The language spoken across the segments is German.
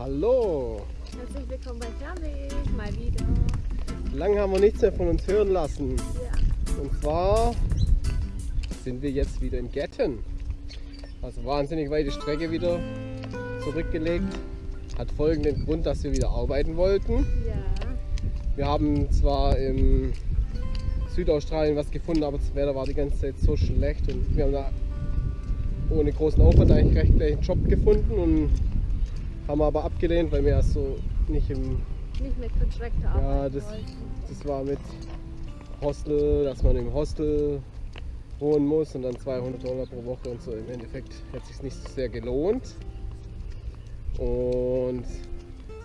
Hallo! Herzlich willkommen bei Fernweg, mal wieder. Lange haben wir nichts mehr von uns hören lassen. Ja. Und zwar sind wir jetzt wieder in Getten. Also wahnsinnig weite Strecke wieder zurückgelegt. Hat folgenden Grund, dass wir wieder arbeiten wollten. Ja. Wir haben zwar im Südaustralien was gefunden, aber das Wetter war die ganze Zeit so schlecht und wir haben da ohne großen Aufwand eigentlich recht gleich einen Job gefunden und haben aber abgelehnt, weil wir erst so nicht im Nicht mit Contractor Ja, arbeiten das-. Das war mit Hostel, dass man im Hostel wohnen muss und dann 200 Dollar pro Woche und so. Im Endeffekt hat sich nicht so sehr gelohnt. Und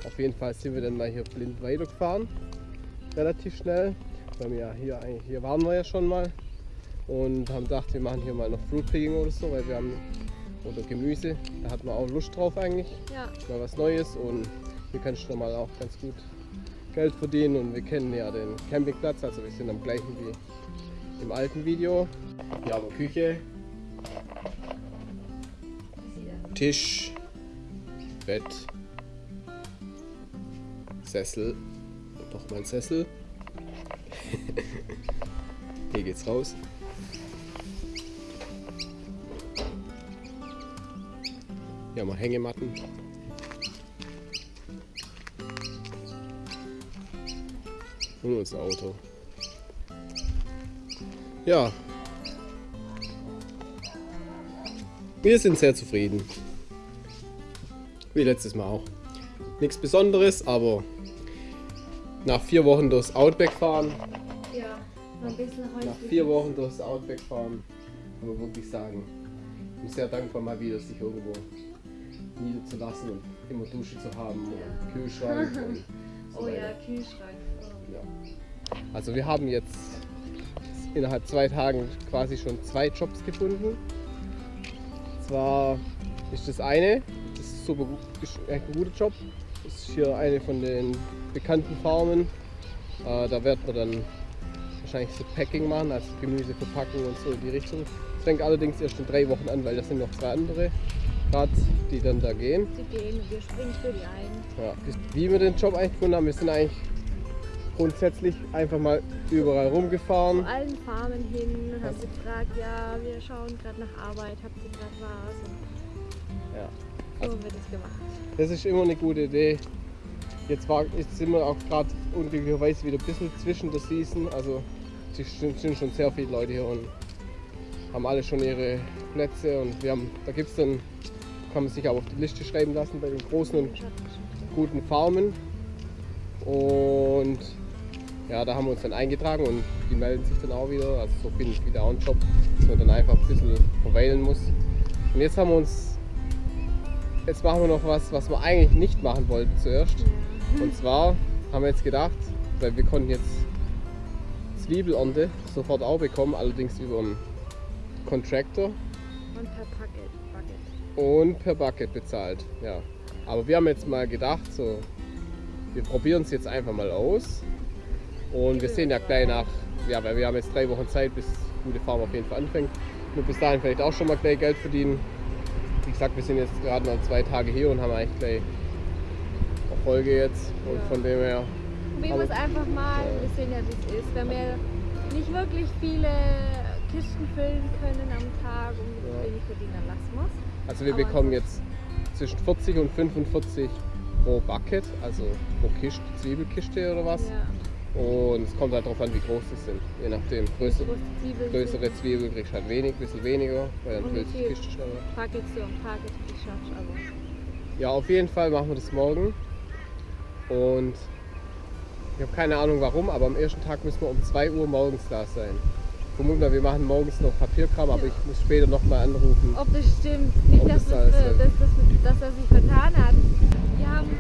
auf jeden Fall sind wir dann mal hier blind weitergefahren. Relativ schnell. Weil wir ja hier, hier waren wir ja schon mal. Und haben gedacht, wir machen hier mal noch Fruit Picking oder so, weil wir haben oder Gemüse. Da hat man auch Lust drauf eigentlich Ja. mal was Neues und hier kannst du mal auch ganz gut Geld verdienen und wir kennen ja den Campingplatz, also wir sind am gleichen wie im alten Video. Hier haben wir Küche, Tisch, Bett, Sessel, noch mal ein Sessel. Hier geht's raus. Hier haben wir Hängematten. Und unser Auto. Ja. Wir sind sehr zufrieden. Wie letztes Mal auch. Nichts Besonderes, aber nach vier Wochen durchs Outback fahren, Ja. Ein bisschen nach häuslich. vier Wochen durchs Outback fahren, kann man wirklich sagen, ich bin sehr dankbar mal wieder, sich irgendwo niederzulassen und immer Dusche zu haben Ja. und Kühlschrank und so Oh ja, Kühlschrank. Oh. Ja. Also wir haben jetzt innerhalb zwei Tagen quasi schon zwei Jobs gefunden. Zwar ist das eine, das ist super gut, echt ein guter Job. Das ist hier eine von den bekannten Farmen. Äh, da wird man dann wahrscheinlich so Packing machen, also Gemüse verpacken und so in die Richtung. Das fängt allerdings erst in drei Wochen an, weil das sind noch zwei andere gerade, die dann da gehen. Die gehen und wir springen für die ein. Ja. Wie wir den Job eigentlich gefunden haben, wir sind eigentlich grundsätzlich einfach mal überall Zu rumgefahren. allen Farmen hin, haben sie gefragt, ja, wir schauen gerade nach Arbeit, habt ihr gerade was? Und Ja. so wird es gemacht. Das ist immer eine gute Idee. Jetzt, war, jetzt sind wir auch gerade unglücklicherweise wieder ein bisschen zwischen der Season. Also sind schon sehr viele Leute hier und haben alle schon ihre Plätze und wir haben, da gibt es dann, kann man sich auch auf die Liste schreiben lassen bei den großen und guten Farmen. Und ja, da haben wir uns dann eingetragen und die melden sich dann auch wieder. Also so finde ich wieder auch einen Job, dass man dann einfach ein bisschen verweilen muss. Und jetzt haben wir uns, jetzt machen wir noch was, was wir eigentlich nicht machen wollten zuerst. Und zwar haben wir jetzt gedacht, weil wir konnten jetzt Zwiebelernte sofort auch bekommen, allerdings über einen Contractor Und per. Bucket. und per Bucket bezahlt. Ja. Aber wir haben jetzt mal gedacht, so, wir probieren es jetzt einfach mal aus. Und wir sehen ja gleich nach, ja, weil wir haben jetzt drei Wochen Zeit, bis gute Farm auf jeden Fall anfängt. Nur bis dahin vielleicht auch schon mal gleich Geld verdienen. Wie gesagt, wir sind jetzt gerade mal zwei Tage hier und haben eigentlich gleich Erfolge jetzt. Und Ja. von dem her, Probieren wir es einfach mal. Wir sehen ja, wie es ist. Wenn wir nicht wirklich viele Kisten füllen können am Tag und Ja. wenig verdienen, lassen wir also wir Aber bekommen jetzt zwischen 40 und 45 pro Bucket, also pro Kiste, Zwiebelkiste oder was. Ja. Und es kommt halt darauf an, wie groß sie sind. Je nachdem, größere, Große Zwiebeln größere Zwiebel kriegst du halt wenig, ein bisschen weniger, weil dann Und füllt sich die? Kiste schneller. sind so ein Packet, die schaffst du aber. Ja, auf jeden Fall machen wir das morgen. Und ich habe keine Ahnung warum, aber am ersten Tag müssen wir um 2 Uhr morgens da sein. Vermuten wir, machen morgens noch Papierkram, aber ich muss später nochmal anrufen. Ob das stimmt, nicht, dass, das das, äh, stimmt. dass, er sich vertan hat. Wir haben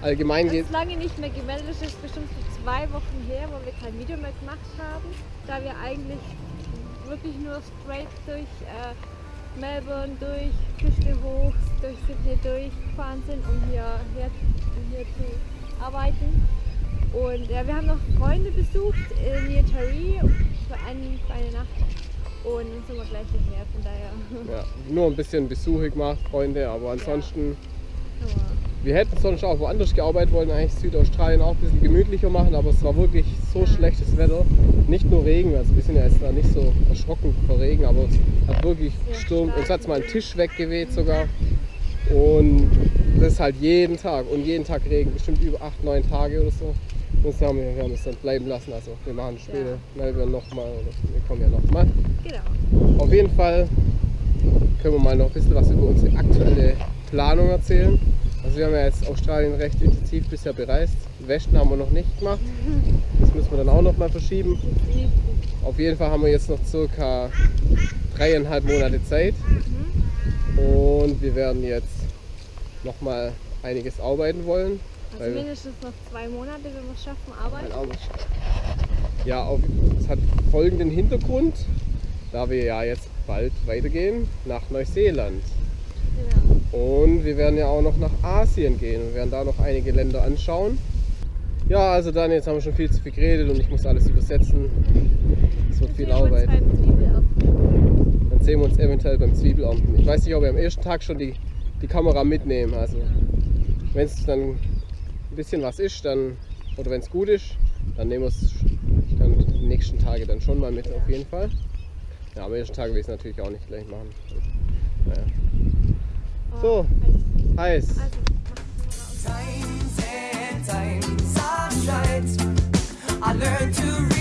Allgemein uns lange nicht mehr gemeldet, das ist bestimmt so zwei Wochen her, wo wir kein Video mehr gemacht haben, da wir eigentlich wirklich nur straight durch äh, Melbourne, durch Küste hoch, durch Sydney durchgefahren sind, um hier, um hier zu arbeiten. Und ja, wir haben noch Freunde besucht in Taree für, ein, für eine Nacht und dann sind wir gleich hierher, von daher. ja, nur ein bisschen Besuche gemacht, Freunde, aber ansonsten Aber Wir hätten sonst auch woanders gearbeitet, wollten eigentlich Südaustralien auch ein bisschen gemütlicher machen, aber es war wirklich so schlechtes Wetter. Nicht nur Regen, also wir sind ja jetzt da nicht so erschrocken vor Regen, aber es hat wirklich gestürmt. Uns hat mal ein Tisch weggeweht sogar. Und das ist halt jeden Tag und jeden Tag Regen, bestimmt über 8, 9 Tage oder so. Das haben wir, wir haben es dann bleiben lassen. Also wir machen später Melbourne nochmal oder wir kommen ja nochmal. Genau. Auf jeden Fall können wir mal noch ein bisschen was über unsere aktuelle Planung erzählen. Also wir haben ja jetzt Australien recht intensiv bisher bereist. Westen haben wir noch nicht gemacht. Das müssen wir dann auch noch mal verschieben. Auf jeden Fall haben wir jetzt noch circa dreieinhalb Monate Zeit. Und wir werden jetzt noch mal einiges arbeiten wollen. Also Weil- mindestens noch zwei Monate, wenn wir es schaffen, arbeiten. Ist- Ja, auf, es hat folgenden Hintergrund, da wir ja jetzt bald weitergehen nach Neuseeland. Genau. Und wir werden ja auch noch nach Asien gehen und werden da noch einige Länder anschauen. Ja, also dann, jetzt haben wir schon viel zu viel geredet und ich muss alles übersetzen. Es wird viel Arbeit. Dann sehen wir uns eventuell beim Zwiebelernten. Ich weiß nicht, ob wir am ersten Tag schon die, die Kamera mitnehmen. Also wenn es dann ein bisschen was ist, dann oder wenn es gut ist, dann nehmen wir es dann die nächsten Tage dann schon mal mit auf jeden Fall. Ja, am ersten Tag will ich es natürlich auch nicht gleich machen. Naja. Oh, So. heiß. Heiß. Also,